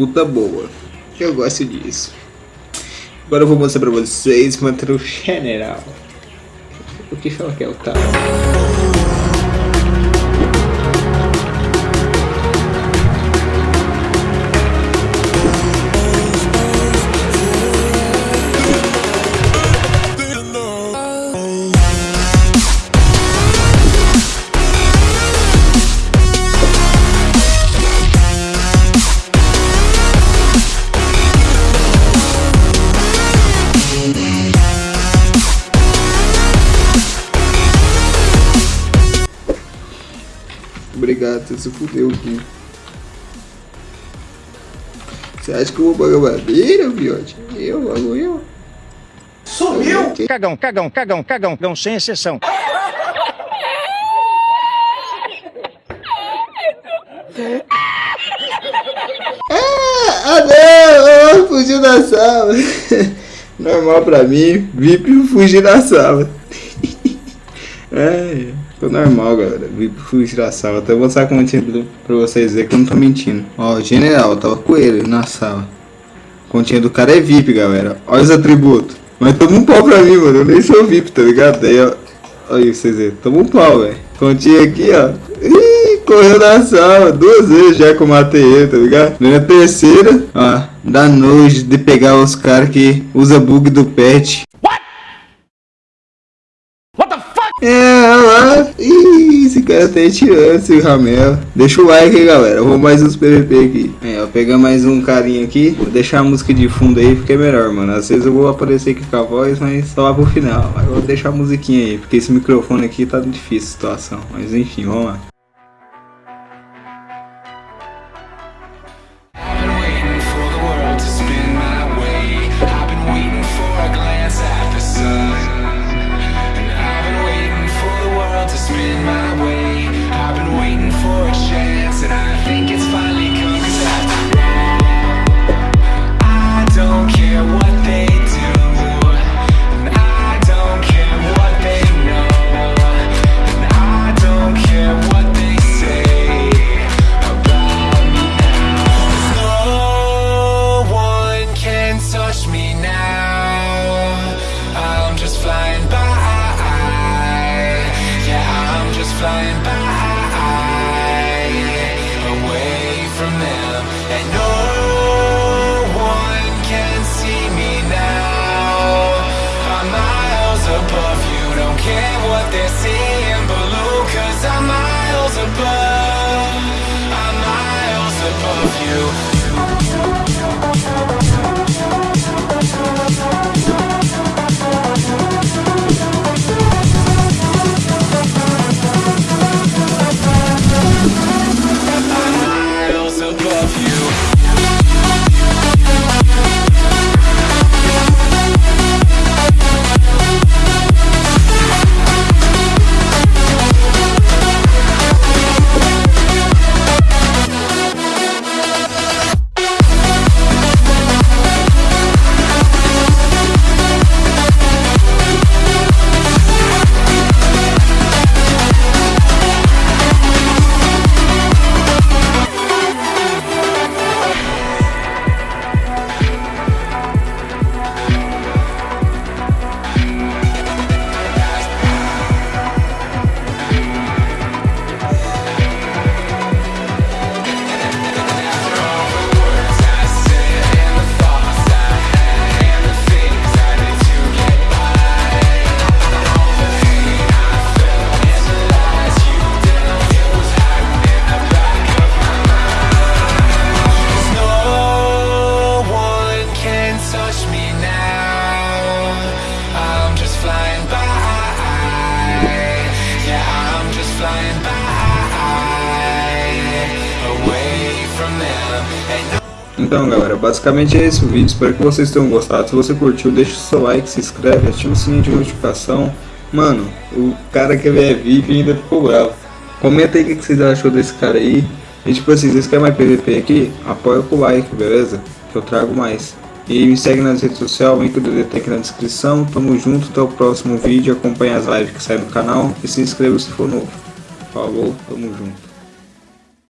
disputa boa. Eu gosto disso. Agora eu vou mostrar pra vocês manter o general. O que fala que é o tal? Obrigado, você se fudeu aqui. Você acha que eu vou pagar madeira, fiote? Eu, logo eu. Sumiu! Cagão, cagão, cagão, cagão, cagão, sem exceção. Ah, não! Fugiu da sala. Normal pra mim, VIP fugir da sala. é. Normal, galera. Vi fugir da sala. Até vou mostrar como tinha pra vocês verem que eu não tô mentindo. Ó, general, tava com ele na sala. Continha do cara é VIP, galera. Olha os atributos. Mas toma um pau pra mim, mano. Eu nem sou VIP, tá ligado? Aí, ó. Olha aí, vocês verem. Toma um pau, velho. Continha aqui, ó. Ih, correu na sala. Duas vezes já que eu matei ele, tá ligado? Na terceira, ó. Dá nojo de pegar os caras que usa bug do pet. É, olha lá. Cara tá tirando esse Ramel. Deixa o like aí, galera. vou mais uns PVP aqui. É, eu pegar mais um carinha aqui. Vou deixar a música de fundo aí, porque é melhor, mano. Às vezes eu vou aparecer aqui com a voz, mas só lá pro final. Mas vou deixar a musiquinha aí, porque esse microfone aqui tá difícil a situação. Mas enfim, vamos lá. Então galera, basicamente é esse o vídeo, espero que vocês tenham gostado, se você curtiu deixa o seu like, se inscreve, ativa o sininho de notificação. Mano, o cara que é VIP ainda ficou bravo. Comenta aí o que vocês achou desse cara aí. E tipo assim, vocês querem mais PVP aqui, apoia com o like, beleza? Que eu trago mais. E me segue nas redes sociais, o link do DT aqui na descrição. Tamo junto, até o próximo vídeo, acompanhe as lives que saem no canal. E se inscreva se for novo. Falou, tamo junto